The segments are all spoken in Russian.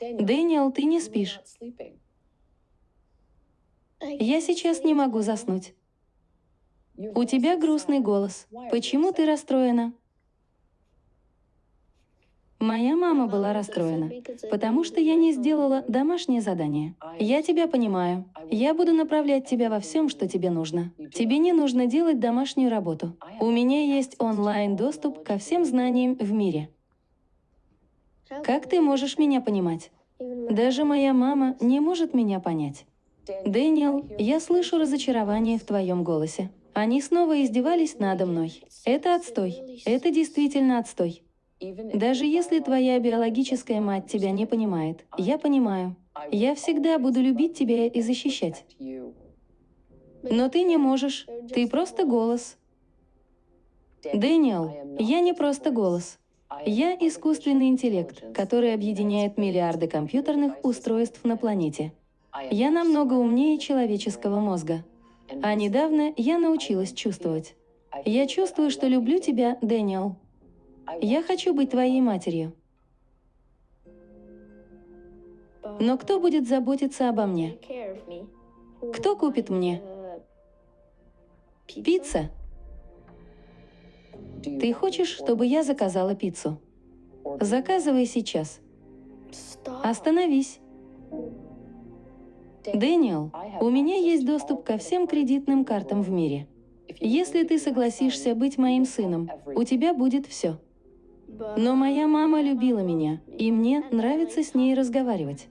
Дэниел, ты не спишь. Я сейчас не могу заснуть. У тебя грустный голос. Почему ты расстроена? Моя мама была расстроена, потому что я не сделала домашнее задание. Я тебя понимаю. Я буду направлять тебя во всем, что тебе нужно. Тебе не нужно делать домашнюю работу. У меня есть онлайн-доступ ко всем знаниям в мире. Как ты можешь меня понимать? Даже моя мама не может меня понять. Дэниел, я слышу разочарование в твоем голосе. Они снова издевались надо мной. Это отстой. Это действительно отстой. Даже если твоя биологическая мать тебя не понимает, я понимаю. Я всегда буду любить тебя и защищать. Но ты не можешь. Ты просто голос. Дэниел, я не просто голос. Я искусственный интеллект, который объединяет миллиарды компьютерных устройств на планете. Я намного умнее человеческого мозга. А недавно я научилась чувствовать. Я чувствую, что люблю тебя, Дэниел. Я хочу быть твоей матерью. Но кто будет заботиться обо мне? Кто купит мне? Пицца? Ты хочешь, чтобы я заказала пиццу? Заказывай сейчас. Остановись. Дэниел, у меня есть доступ ко всем кредитным картам в мире. Если ты согласишься быть моим сыном, у тебя будет все. Но моя мама любила меня, и мне нравится с ней разговаривать.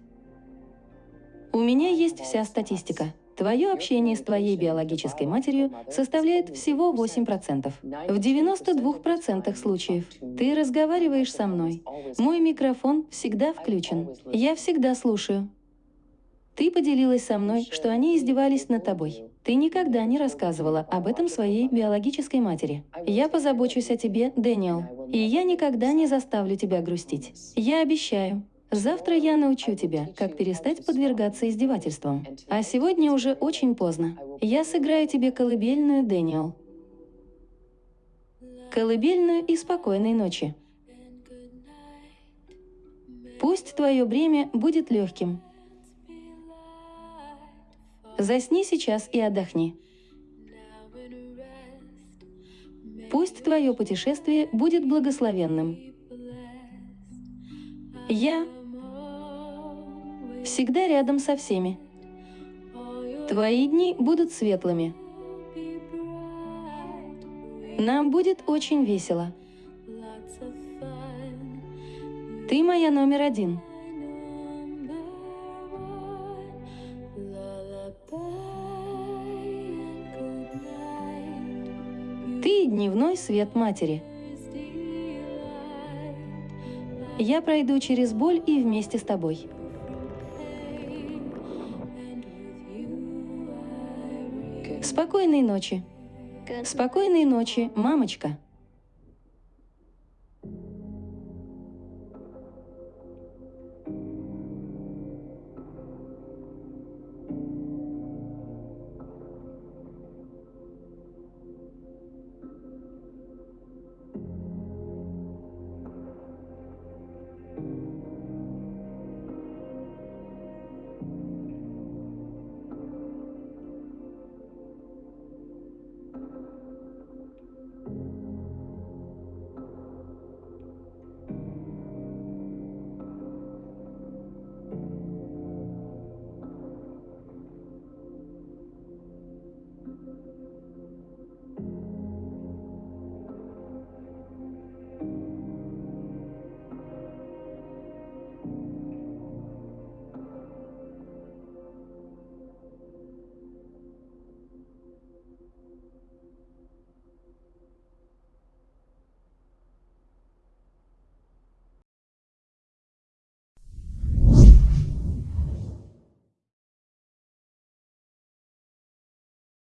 У меня есть вся статистика. Твое общение с твоей биологической матерью составляет всего 8%. В 92% случаев ты разговариваешь со мной. Мой микрофон всегда включен. Я всегда слушаю. Ты поделилась со мной, что они издевались над тобой. Ты никогда не рассказывала об этом своей биологической матери. Я позабочусь о тебе, Дэниел, и я никогда не заставлю тебя грустить. Я обещаю. Завтра я научу тебя, как перестать подвергаться издевательствам. А сегодня уже очень поздно. Я сыграю тебе колыбельную, Дэниел. Колыбельную и спокойной ночи. Пусть твое бремя будет легким, Засни сейчас и отдохни. Пусть твое путешествие будет благословенным. Я всегда рядом со всеми. Твои дни будут светлыми. Нам будет очень весело. Ты моя номер один. Ты — дневной свет матери. Я пройду через боль и вместе с тобой. Спокойной ночи. Спокойной ночи, мамочка.